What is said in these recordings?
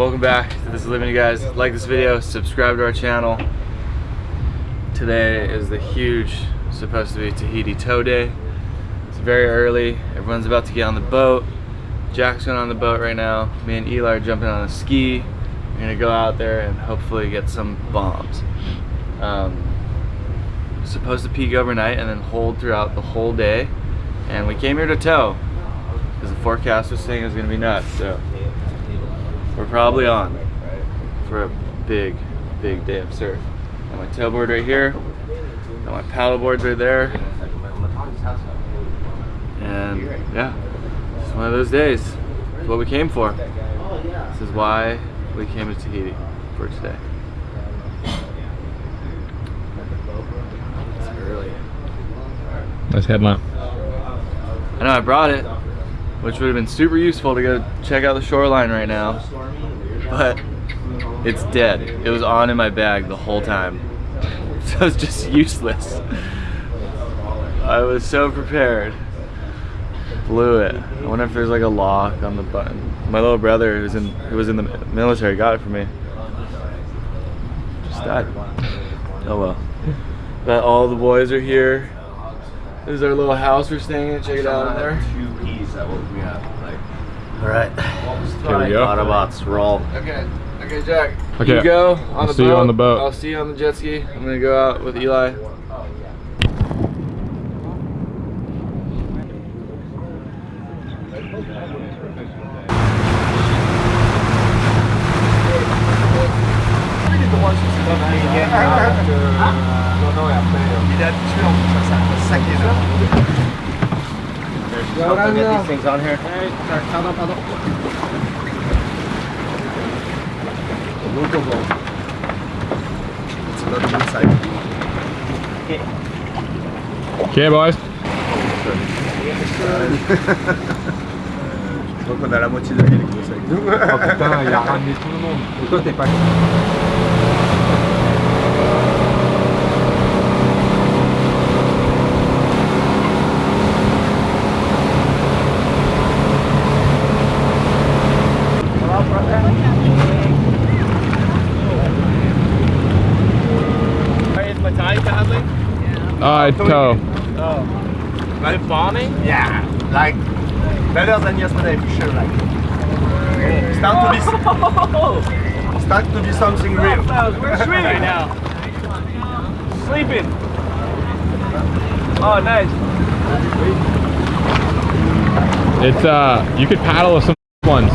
welcome back to This Is Living, you guys. Like this video, subscribe to our channel. Today is the huge, supposed to be Tahiti tow day. It's very early, everyone's about to get on the boat. Jack's going on the boat right now. Me and Eli are jumping on a ski. We're gonna go out there and hopefully get some bombs. Um, supposed to peak overnight and then hold throughout the whole day. And we came here to tow because the forecast was saying it was gonna be nuts. So we're probably on for a big, big day of surf. Got my tow board right here. Got my paddle boards right there. And yeah, it's one of those days. It's what we came for. This is why we came to Tahiti for today. It's early. Nice headlamp. I know I brought it, which would have been super useful to go check out the shoreline right now, but it's dead. It was on in my bag the whole time, so it's just useless. I was so prepared. Blew it. I wonder if there's like a lock on the button. My little brother who's in who was in the military got it for me. Just died. Oh well. But all the boys are here. This is our little house we're staying in. Check it out in there. Two keys that woke me up. Like, all right. Here we go. Autobots roll. Okay. Okay, Jack. Okay. You go on I'll the see boat. you on the boat. I'll see you on the jet ski. I'm gonna go out with Eli. I'll get these things on here. It's a little inside. Okay, boys. Donc on a la moitié de l'île qui bosse avec nous. Oh putain, il a ramené tout le monde. Et toi, t'es pas. Is Matahi paddling? Uh, toe. Oh. Is it bombing? Yeah, like better than yesterday for sure. Like start to be start to be something real. We're swimming right now. Sleeping. Oh, nice. It's uh, you could paddle with some ones.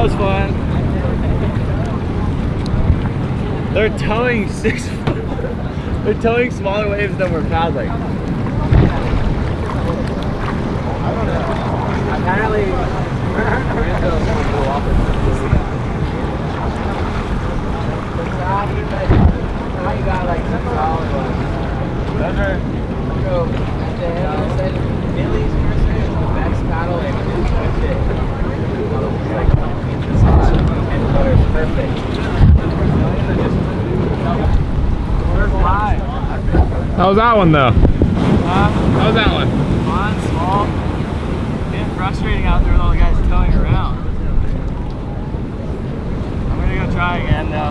That was fun. They're towing six. They're towing smaller waves than we're paddling. Apparently, Billy's nursery is the best paddle legit. It's like how was that one though? Uh, How was that one? Fun, small, and frustrating out there with all the guys towing around. I'm gonna go try again now.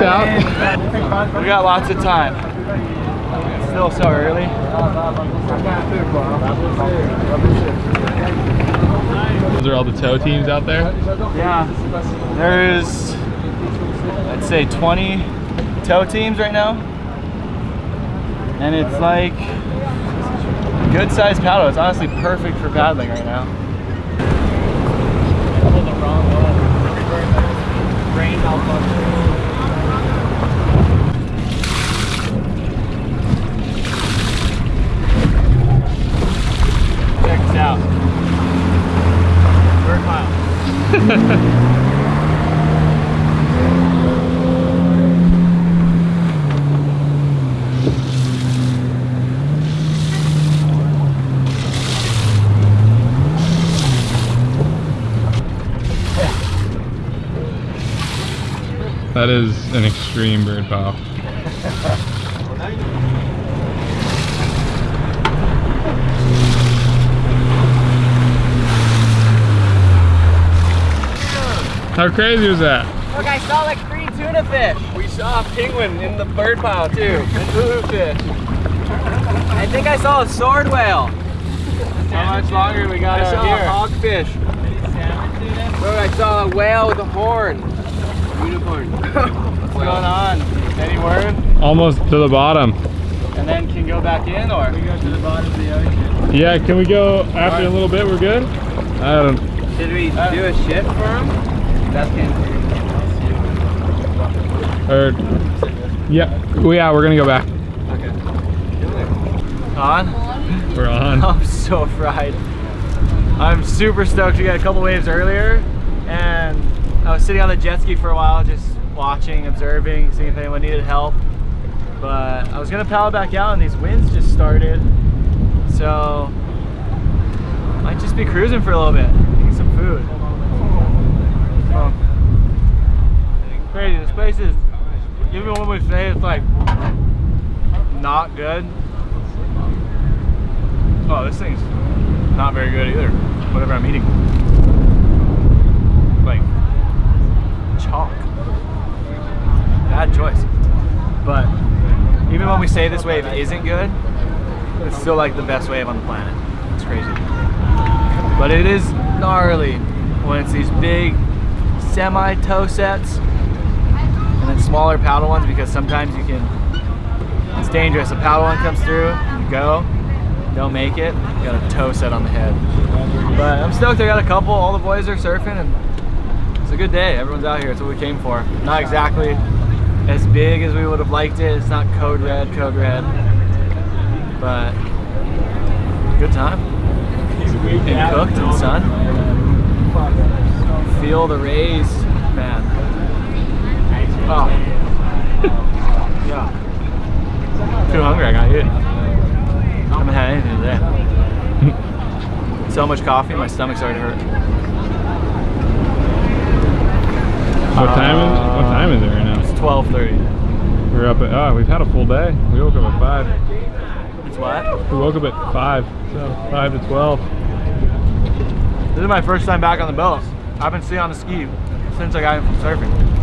Well, out. We got lots of time. It's still so early. Those are all the tow teams out there. Yeah. There's, I'd say 20 tow teams right now. And it's like good sized paddle. It's honestly perfect for paddling right now. Brain malfunction. Check this out. Third mile. That is an extreme bird pile. How crazy was that? Oh, Look, I saw like three tuna fish. We saw a penguin in the bird pile too, and uhu fish. I think I saw a sword whale. How much longer we got I out saw here? a hogfish. Look, I saw a whale with a horn. Unicorn. What's going on? Any word? Almost to the bottom. And then can go back in or? We go to the bottom of the ocean. Yeah, can we go after a little bit? We're good? I don't Should we do a shift for him? Or yeah, well, yeah, we're gonna go back. On? We're on. I'm so fried. I'm super stoked. We got a couple waves earlier, and I was sitting on the jet ski for a while, just watching, observing, seeing if anyone needed help. But I was gonna paddle back out, and these winds just started, so might just be cruising for a little bit, eating some food. Oh. Crazy. This place is, even when we say it's like not good, Oh, this thing's not very good either. Whatever I'm eating. Like, chalk. Bad choice. But even when we say this wave isn't good, it's still like the best wave on the planet. It's crazy. But it is gnarly when it's these big semi toe sets smaller paddle ones because sometimes you can, it's dangerous. A paddle one comes through, you go, don't make it, got a toe set on the head. But I'm stoked. I got a couple. All the boys are surfing, and it's a good day. Everyone's out here. It's what we came for. Not exactly as big as we would have liked it. It's not code red, code red, but good time. And cooked in the sun. Feel the rays, man. Oh. yeah. Too hungry. I gotta eat. I haven't had anything today. so much coffee, my stomach's already hurt. What uh, time is what time is it right now? It's 12:30. We're up at oh we've had a full day. We woke up at five. It's what? We woke up at five. So five to twelve. This is my first time back on the boat. I've been sitting on the ski since I got in from surfing.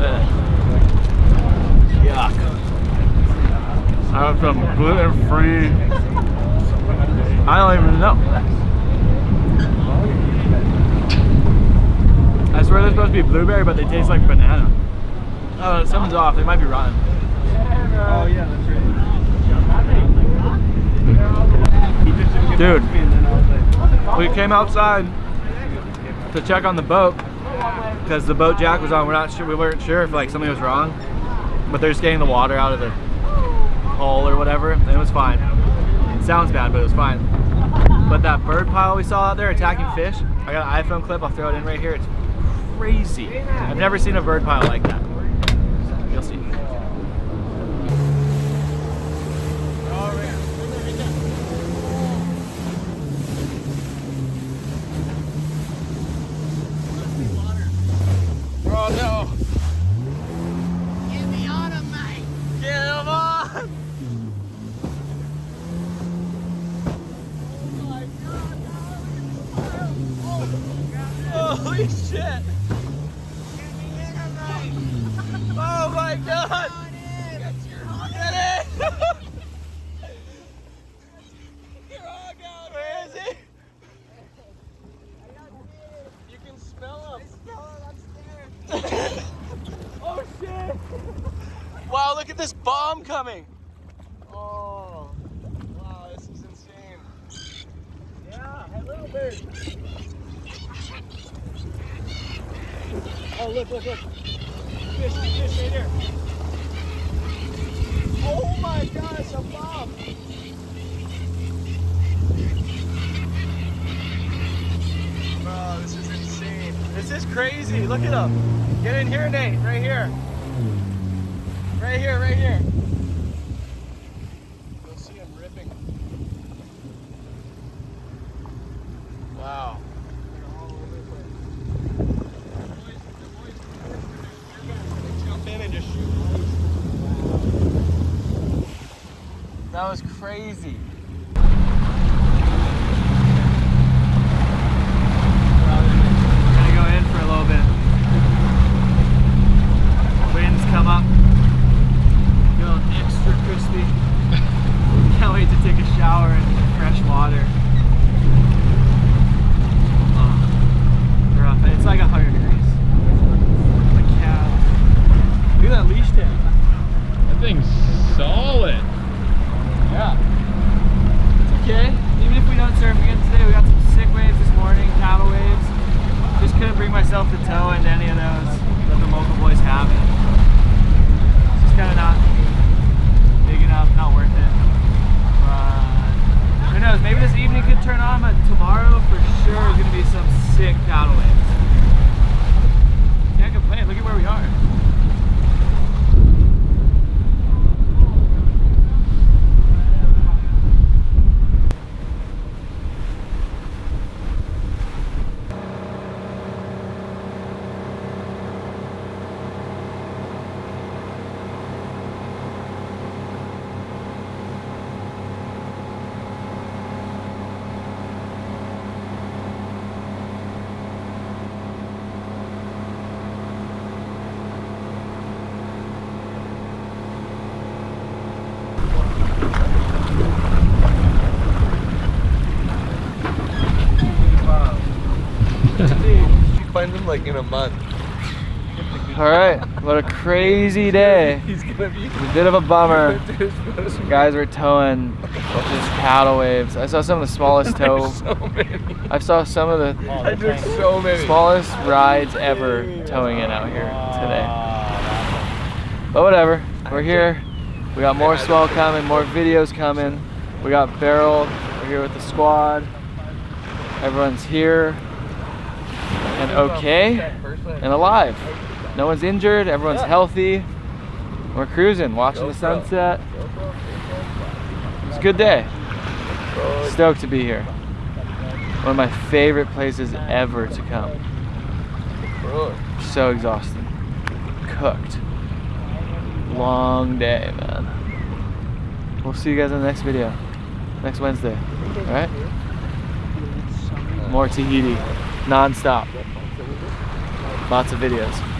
Ugh. Yuck. I have some gluten-free. I don't even know. I swear they're supposed to be blueberry, but they taste like banana. Oh, something's off. They might be rotten. Dude, we came outside to check on the boat because the boat Jack was on. We're not sure. We weren't sure if like something was wrong, but they're just getting the water out of the hole or whatever, and it was fine. It sounds bad, but it was fine. But that bird pile we saw out there attacking fish, I got an iPhone clip. I'll throw it in right here. It's crazy. I've never seen a bird pile like that. You'll see. Oh no! Get me on him, mate. Get him on! Holy shit! Oh my god! Get in! You're all. Where is he? You can smell him. oh shit! Wow, look at this bomb coming! Oh, wow, this is insane. Yeah, hey, little bird. Oh, look, look, look. Fish, fish right there. Oh my it's a bomb. Bro, this is insane. This is crazy. Look at him. Get in here, Nate. Right here. Right here, right here. Like in a month. All right, what a crazy day. He's gonna be. A bit of a bummer. Guys were towing just paddle waves. I saw some of the smallest tow. so. I saw some of the I so many. smallest rides ever towing in out here today. But whatever, we're here. We got more swell coming, more videos coming. We got Beryl, we're here with the squad. Everyone's here and okay and alive. No one's injured, everyone's healthy. We're cruising, watching the sunset. It's a good day. Stoked to be here. One of my favorite places ever to come. So exhausted. Cooked. Long day, man. We'll see you guys in the next video. Next Wednesday. Alright? More Tahiti. Non-stop. Lots of videos.